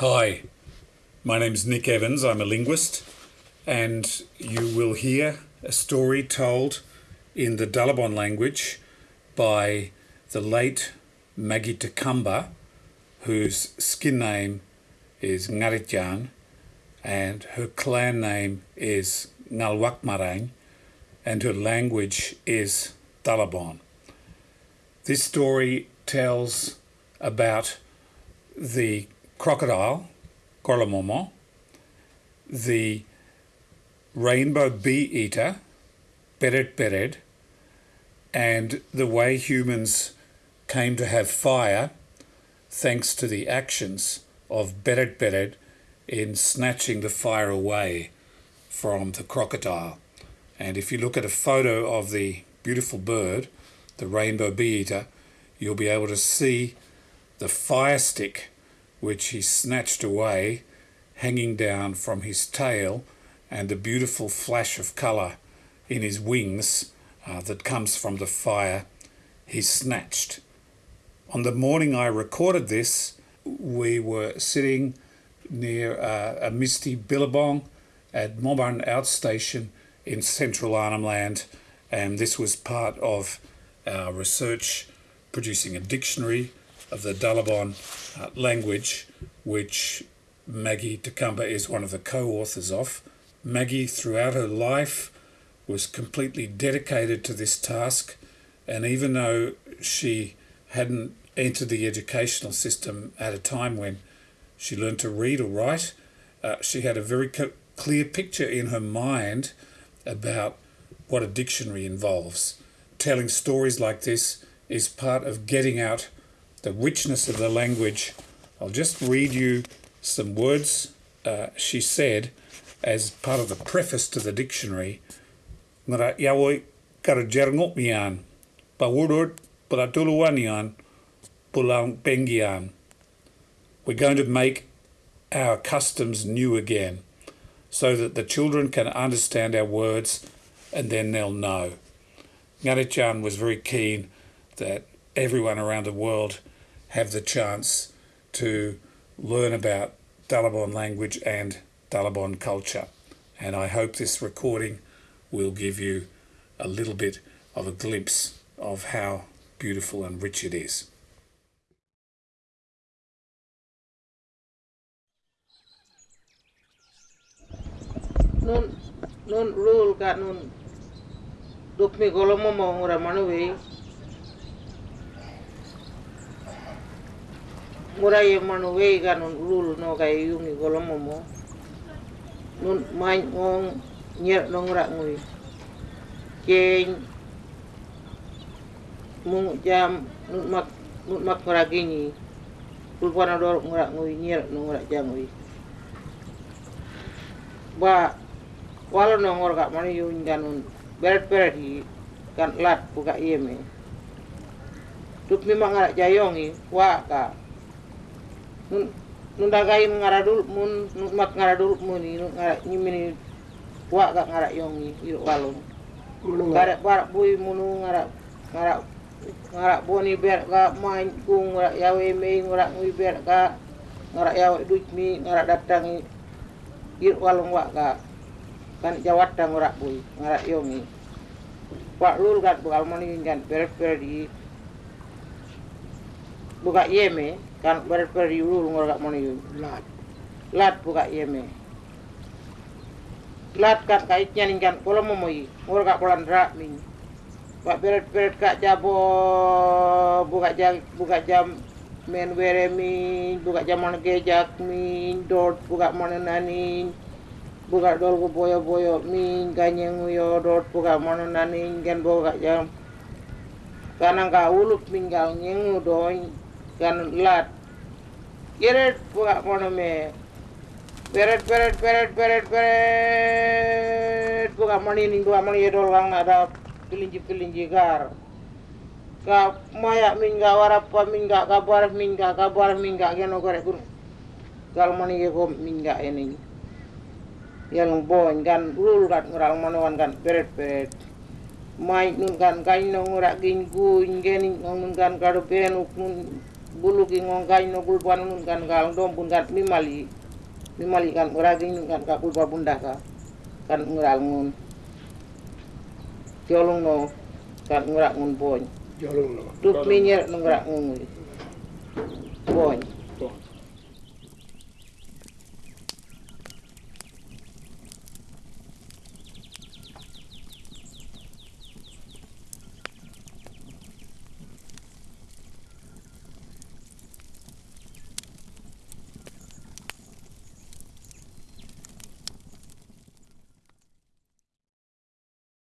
Hi, my name's Nick Evans. I'm a linguist, and you will hear a story told in the Dalabon language by the late Maggie Tukumba, whose skin name is Ngaritjan, and her clan name is Ngalwakmarang, and her language is Dalabon. This story tells about the crocodile, Gorlamomo, the rainbow bee eater, Beret Bered, and the way humans came to have fire thanks to the actions of Beret Bered in snatching the fire away from the crocodile. And if you look at a photo of the beautiful bird, the rainbow bee eater, you'll be able to see the fire stick which he snatched away hanging down from his tail and the beautiful flash of colour in his wings uh, that comes from the fire he snatched. On the morning I recorded this, we were sitting near uh, a misty billabong at Moburn Outstation in central Arnhem Land, and this was part of our research producing a dictionary of the Dalabon uh, language, which Maggie Tukumba is one of the co-authors of. Maggie, throughout her life, was completely dedicated to this task, and even though she hadn't entered the educational system at a time when she learned to read or write, uh, she had a very clear picture in her mind about what a dictionary involves. Telling stories like this is part of getting out the richness of the language. I'll just read you some words uh, she said as part of the preface to the dictionary. Mian. We're going to make our customs new again so that the children can understand our words and then they'll know. Ngaritjan was very keen that everyone around the world have the chance to learn about Dalabon language and Dalabon culture. And I hope this recording will give you a little bit of a glimpse of how beautiful and rich it is. Nun nun rule ka nun dukmi golomo mo ngura murai manu wei ga nun no ga yungi golomo mo nun mai ngong nyer no ngura ngui. Keng mung jam nun mak nun mak ngura gini rul wana dor ngura ngui nyer no ngura jam ngui. Ba wala no ngor ga mani yung ganun beret beret hi kan lat buka yeme tup mi mangara jayongi wa ka nun dagai ngaradul mun nun mak ngaradul muni nun ngara nyimini wa ga ngara yongi iro walong ngara? Para bui munu ngara ngara ngara boni ber ga main ku ngara yawe me ngara ngui ber ga ngara yawe duit mi ngara datangi iro walong wa ga kan jawat ngara bui ngara yongi. Pak lul kat bukal mani kan ber ber di buka yeme kan ber ber di lul ngor kat mani lat. Lat buka yeme lat kat kait nyaning kan pola momoi ngor kat polan rak min pak ber kat jabo buka jam buka jam men were min buka jam mana gejak min dot buka mana nanin buka dol ko boyo boyo min ganyeng yo dot buka mana nanin gan buka jam. Kanang ka ulup min gal nyeng ganun lahat. Get it, buka ponome. Beret, beret, beret, beret, beret. Buka mani ning buka mani yedol kang ada pelinji pelinji gar. Ka mayak mingga warapa mingga kabar mingga kabar mingga geno korek kun Gal mani yego mingga ini. Yang bon kan ulul kan ngural manowan kan beret beret. Mai nun kan kain nongurak gin gun gening nongun kan kado penuk nun bulu ki ngongkai no bulpa nun kan galang dom pun kan mimali mimali kan uraging nun kan ka bulpa bunda ka kan ngural ngun. Tiolong no kan ngurak ngun boy Jolong no. tup minyer nungrak ngun boy